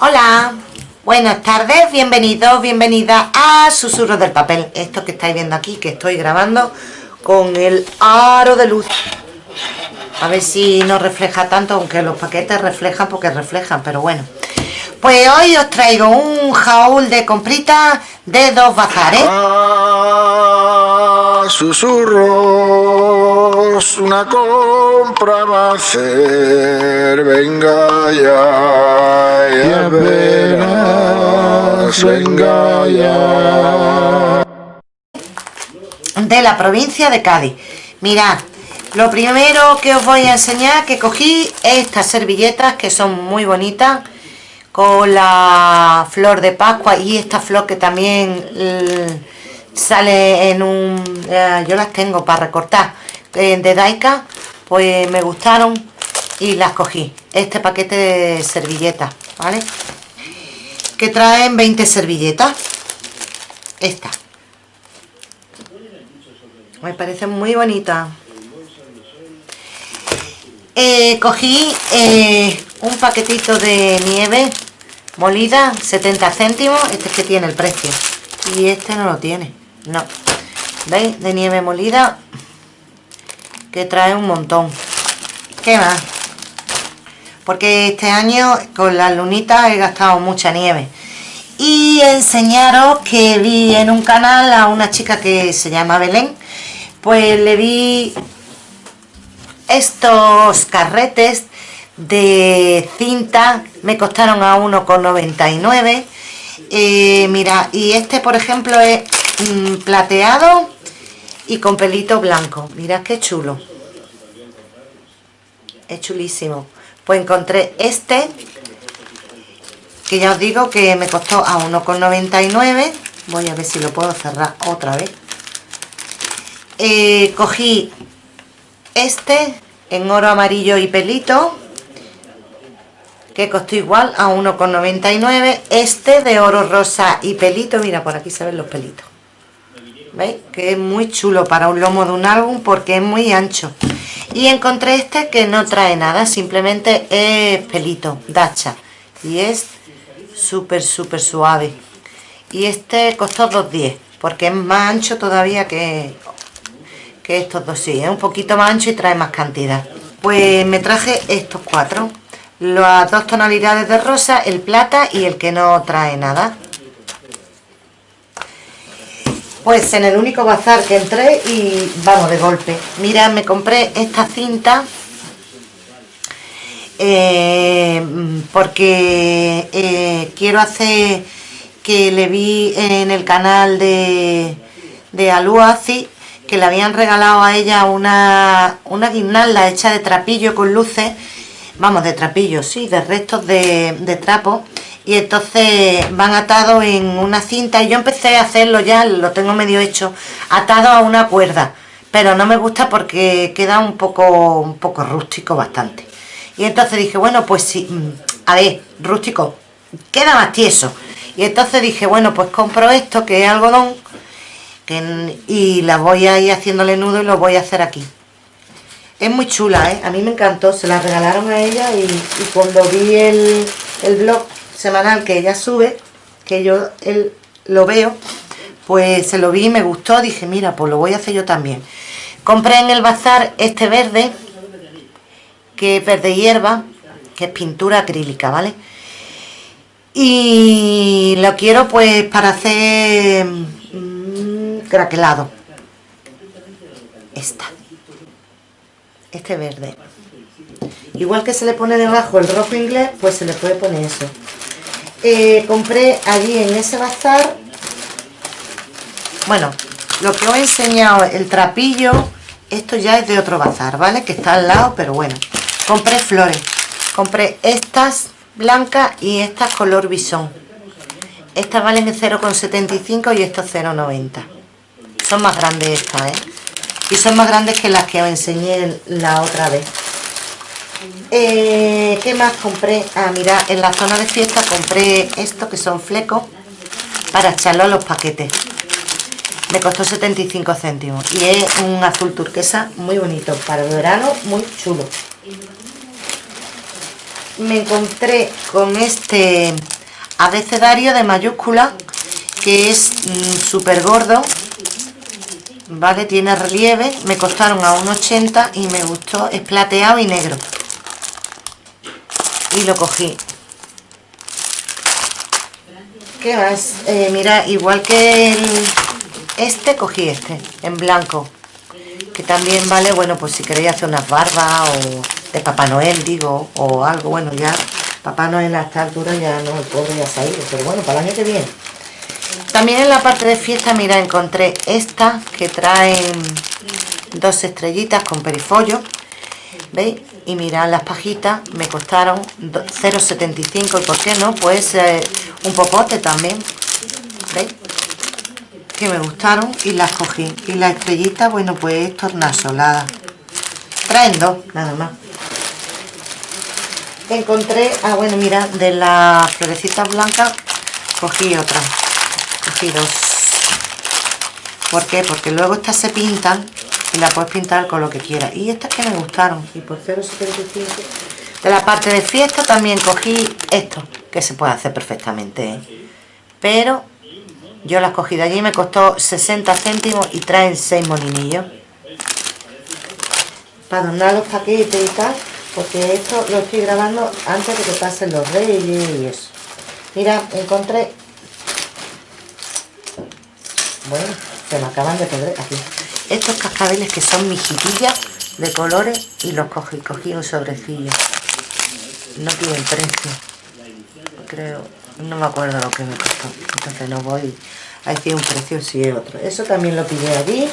Hola, buenas tardes, bienvenidos, bienvenidas a Susurros del Papel. Esto que estáis viendo aquí, que estoy grabando con el aro de luz. A ver si no refleja tanto, aunque los paquetes reflejan porque reflejan, pero bueno. Pues hoy os traigo un jaúl de compritas de dos bazares. Ah, susurros, una compra va a hacer, venga ya, de la provincia de Cádiz. Mirad, lo primero que os voy a enseñar que cogí estas servilletas que son muy bonitas con la flor de Pascua y esta flor que también eh, sale en un... eh, yo las tengo para recortar eh, de Daika, pues me gustaron y las cogí. Este paquete de servilletas, ¿vale? Que traen 20 servilletas. Esta. Me parece muy bonita. Eh, cogí eh, un paquetito de nieve molida, 70 céntimos. Este es que tiene el precio. Y este no lo tiene. No. ¿Veis? De nieve molida. Que trae un montón. ¿Qué más? Porque este año con las lunitas he gastado mucha nieve. Y enseñaros que vi en un canal a una chica que se llama Belén. Pues le vi estos carretes de cinta me costaron a 1,99 eh, mira y este por ejemplo es mm, plateado y con pelito blanco mirad qué chulo es chulísimo pues encontré este que ya os digo que me costó a 1,99 voy a ver si lo puedo cerrar otra vez. Eh, cogí este en oro amarillo y pelito que costó igual a 1,99 este de oro rosa y pelito mira por aquí se ven los pelitos. ¿veis? que es muy chulo para un lomo de un álbum porque es muy ancho y encontré este que no trae nada simplemente es pelito dacha y es súper súper suave y este costó 2,10 porque es más ancho todavía que que estos dos sí, es un poquito más ancho y trae más cantidad. Pues me traje estos cuatro, las dos tonalidades de rosa, el plata y el que no trae nada. Pues en el único bazar que entré y vamos de golpe. Mira, me compré esta cinta eh, porque eh, quiero hacer que le vi en el canal de, de Aluazi que le habían regalado a ella una, una guirnalda hecha de trapillo con luces, vamos, de trapillo, sí, de restos de, de trapo, y entonces van atados en una cinta, y yo empecé a hacerlo ya, lo tengo medio hecho, atado a una cuerda, pero no me gusta porque queda un poco, un poco rústico bastante. Y entonces dije, bueno, pues sí, mm, a ver, rústico, queda más tieso. Y entonces dije, bueno, pues compro esto que es algodón, y la voy a ir haciéndole nudo y lo voy a hacer aquí es muy chula, ¿eh? a mí me encantó se la regalaron a ella y, y cuando vi el, el, blog semanal que ella sube que yo él, lo veo pues se lo vi y me gustó dije mira pues lo voy a hacer yo también compré en el bazar este verde que es verde hierba que es pintura acrílica, ¿vale? y lo quiero pues para hacer craquelado. Esta. Este verde. Igual que se le pone debajo el rojo inglés pues se le puede poner eso eh, compré allí en ese bazar. Bueno lo que os he enseñado el trapillo esto ya es de otro bazar vale que está al lado pero bueno. Compré flores. Compré estas blancas y estas color bisón. Estas valen 0,75 y estos 0,90 son más grandes estas, ¿eh? Y son más grandes que las que os enseñé la otra vez. Eh, ¿Qué más compré? Ah, mira, en la zona de fiesta compré esto que son flecos para echarlo a los paquetes. Me costó 75 céntimos y es un azul turquesa muy bonito. Para el verano, muy chulo. me encontré con este abecedario de mayúscula que es mm, súper gordo vale tiene relieve me costaron a 1,80 y me gustó es plateado y negro y lo cogí ¿qué más? Eh, mira igual que el, este cogí este en blanco que también vale bueno pues si queréis hacer unas barbas o de Papá Noel digo o algo bueno ya Papá Noel a esta altura ya no el pobre ya se ha ido pero bueno para el año que viene también en la parte de fiesta, mira, encontré esta que traen dos estrellitas con perifollo. ¿Veis? Y mirad las pajitas, me costaron 0,75 y por qué no, pues un popote también. ¿Veis? Que me gustaron y las cogí. Y la estrellita, bueno, pues tornasolada. Traen dos, nada más. Encontré, ah bueno, mira, de las florecitas blancas cogí otra cogí dos ¿por qué? porque luego estas se pintan y la puedes pintar con lo que quieras. Y estas que me gustaron. Y por 0,75 de la parte de fiesta también cogí esto que se puede hacer perfectamente ¿eh? pero yo las cogí de allí me costó 60 céntimos y traen 6 molinillos. Para adornar los paquetes y tal porque esto lo estoy grabando antes de que pasen los reyes y eso. Mira encontré bueno, se me acaban de perder aquí. Estos cascabeles que son mijitillas de colores y los cogí, cogí un sobrecillo. No tienen precio. Creo, no me acuerdo lo que me costó. Entonces no voy a decir un precio si es otro. Eso también lo pillé allí.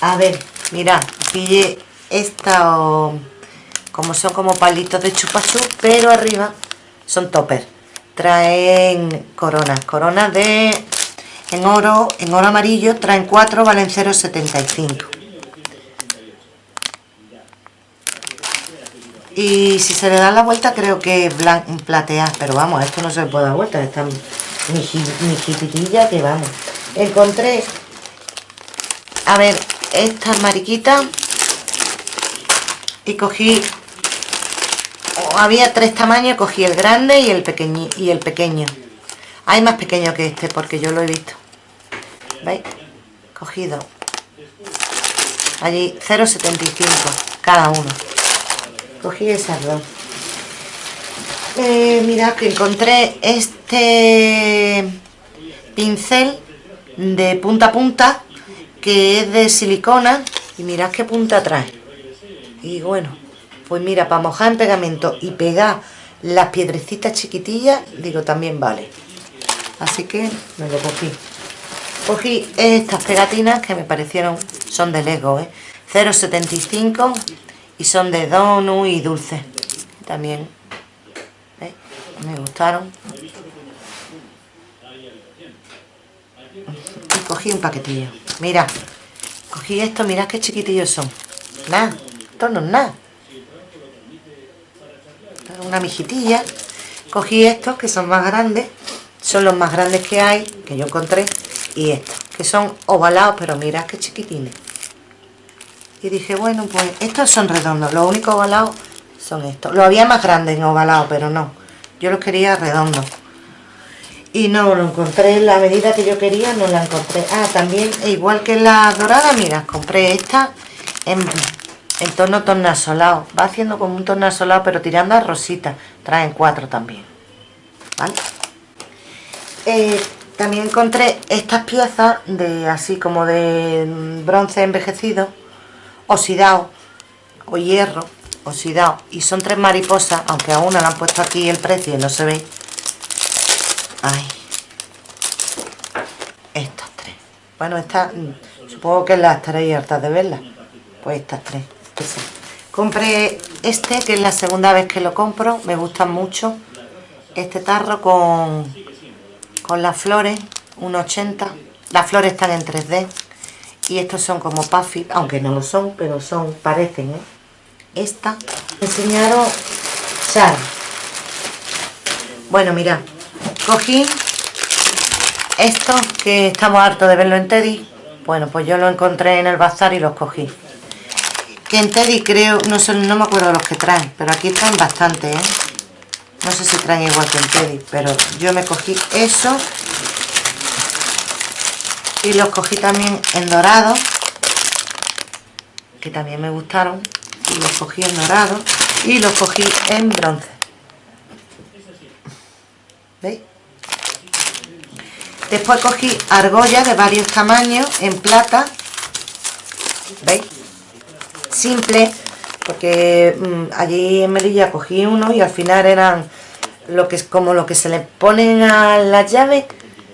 A ver, mira, pillé esta como son como palitos de chupachú, pero arriba son topper. Traen coronas, coronas de en oro, en oro amarillo, traen 4, valen 0,75. Y si se le da la vuelta creo que es platear, pero vamos, esto no se le puede dar vuelta, esta mi jipitilla que vamos. Encontré, a ver, estas mariquitas y cogí, había tres tamaños, cogí el grande y el, pequeño y el pequeño. Hay más pequeño que este porque yo lo he visto. ¿Veis? Cogido. Allí 0,75 cada uno. Cogí esas dos. Eh, mirad que encontré este pincel de punta a punta que es de silicona y mirad qué punta trae y bueno pues mira para mojar en pegamento y pegar las piedrecitas chiquitillas digo también vale así que me lo cogí cogí estas pegatinas que me parecieron son de Lego ¿eh? 0,75 y son de donut y dulce también me gustaron. Y cogí un paquetillo mira cogí esto mirad qué chiquitillos son. Nada, esto no es nada. Una mijitilla. Cogí estos que son más grandes son los más grandes que hay que yo encontré y estos que son ovalados pero mirad qué chiquitines. Y dije bueno pues estos son redondos los únicos ovalados son estos. Lo había más grandes en ovalado pero no. Yo los quería redondos. Y no lo encontré en la medida que yo quería no la encontré. Ah también igual que la dorada mira compré esta en, en tono tornasolado. Va haciendo como un tornasolado pero tirando a rosita. Traen cuatro también. ¿vale? Eh, también encontré estas piezas de así como de bronce envejecido, oxidado o hierro oxidado y son tres mariposas, aunque a una le han puesto aquí el precio y no se ve. Ay. Estas tres. Bueno, estas mm, supongo que las estaréis hartas de verlas. Pues estas tres. Compré este, que es la segunda vez que lo compro, me gusta mucho. Este tarro con las flores, 1,80. Las flores están en 3D. Y estos son como puffy, aunque no lo son, pero son, parecen, ¿eh? Esta. Me enseñaron Char. Bueno, mira, cogí estos que estamos hartos de verlo en Teddy. Bueno, pues yo lo encontré en el bazar y los cogí. que en Teddy creo, no sé, no me acuerdo los que traen, pero aquí traen bastante, ¿eh? No sé si traen igual que en Teddy, pero yo me cogí eso. Y los cogí también en dorado, que también me gustaron. Y los cogí en dorado y los cogí en bronce. ¿Veis? Después cogí argollas de varios tamaños en plata. ¿Veis? Simple, porque mm, allí en Melilla cogí uno y al final eran lo que es como lo que se le ponen a las llaves,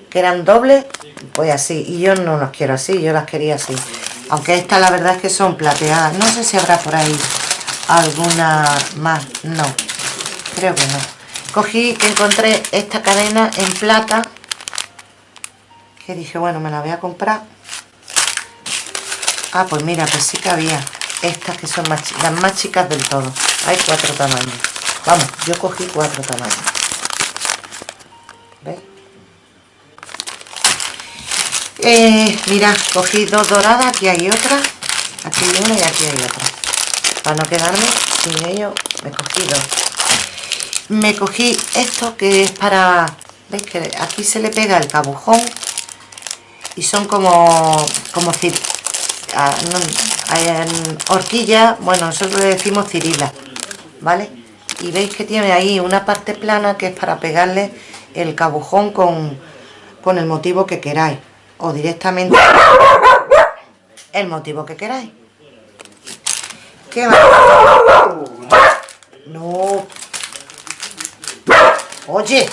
que eran dobles, pues así. Y yo no las quiero así, yo las quería así. Aunque estas la verdad es que son plateadas. No sé si habrá por ahí alguna más. No, creo que no. Cogí que encontré esta cadena en plata que dije, bueno, me la voy a comprar. Ah, pues mira, pues sí que había estas que son más, las más chicas del todo. Hay cuatro tamaños. Vamos, yo cogí cuatro tamaños. ¿Veis? Eh, mira, cogí dos doradas, aquí hay otra, aquí hay una y aquí hay otra. Para no quedarme sin ello, me cogí dos. Me cogí esto que es para... ¿Veis que aquí se le pega el cabujón? y son como como horquilla bueno nosotros le decimos cirila vale y veis que tiene ahí una parte plana que es para pegarle el cabujón con, con el motivo que queráis o directamente el motivo que queráis ¿Qué va? No. Oye,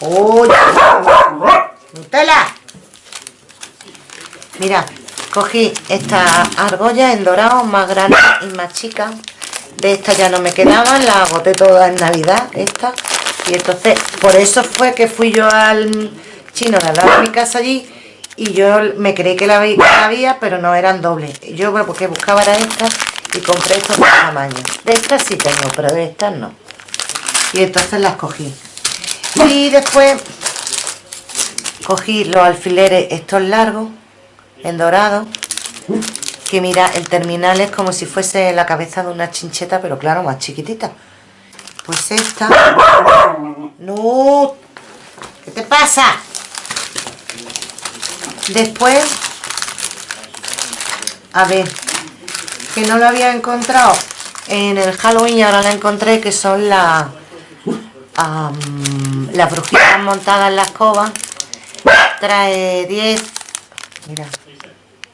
¡Uy! ¡Nutella! Mira, cogí esta argolla en dorado más grande y más chica. De esta ya no me quedaban, la agoté toda en Navidad, esta. Y entonces, por eso fue que fui yo al chino de la mi casa allí y yo me creí que la había, pero no eran dobles. Yo porque buscaba era esta y compré estos tamaños. De estas sí tengo, pero de estas no. Y entonces las cogí y después cogí los alfileres estos largos en dorado que mira el terminal es como si fuese la cabeza de una chincheta pero claro más chiquitita pues esta no ¿qué te pasa? después a ver que no lo había encontrado en el Halloween y ahora la encontré que son las las brujitas montadas en la escoba trae 10 mira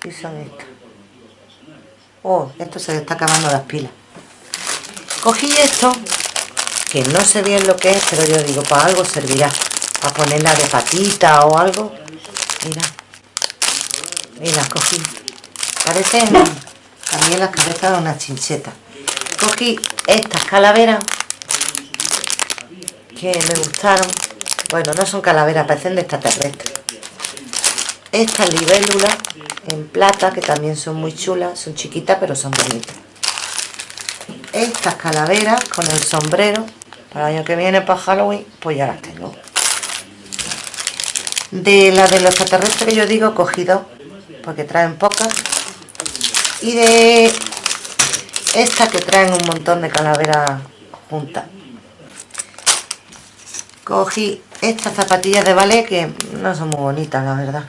¿qué son estas? oh, esto se le está acabando las pilas. Cogí esto que no sé bien lo que es pero yo digo para algo servirá para ponerla de patita o algo mira mira cogí. Parecen también las cabezas de una chincheta. Cogí estas calaveras que me gustaron. Bueno, no son calaveras, parecen de extraterrestres estas libélulas en plata que también son muy chulas son chiquitas pero son bonitas. Estas calaveras con el sombrero para el año que viene para Halloween pues ya las tengo. De la de los extraterrestres que yo digo cogí dos porque traen pocas. Y de estas que traen un montón de calaveras juntas. Cogí estas zapatillas de ballet que no son muy bonitas la verdad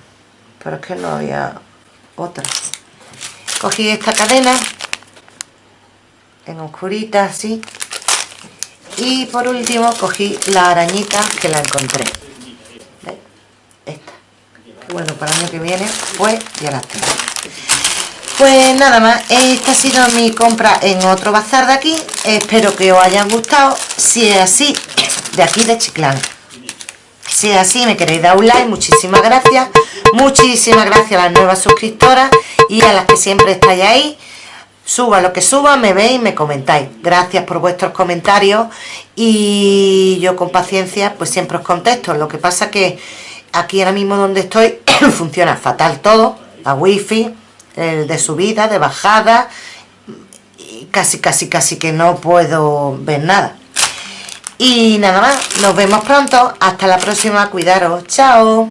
pero es que no había otras cogí esta cadena en oscurita así. Y por último cogí la arañita que la encontré. Esta. Bueno para el año que viene pues ya las tengo. Pues nada más, esta ha sido mi compra en otro bazar de aquí. Espero que os hayan gustado. Si es así de aquí de Chiclán. Si es así, me queréis dar un like, muchísimas gracias. Muchísimas gracias a las nuevas suscriptoras y a las que siempre estáis ahí. Suba lo que suba, me veis y me comentáis. Gracias por vuestros comentarios y yo con paciencia pues siempre os contesto. Lo que pasa que aquí ahora mismo donde estoy funciona fatal todo. La wifi, el de subida, de bajada, casi casi casi que no puedo ver nada. Y nada más, nos vemos pronto. Hasta la próxima, cuidaros. Chao.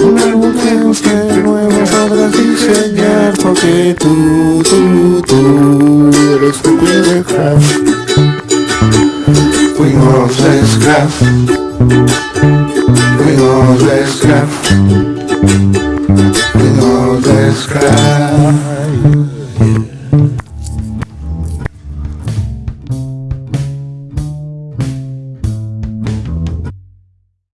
Un álbum que busque nuevo sabrás diseñar Porque tú, tú, tú eres un cuidecraft Fuimos descraft Fuimos descraft Fuimos descraft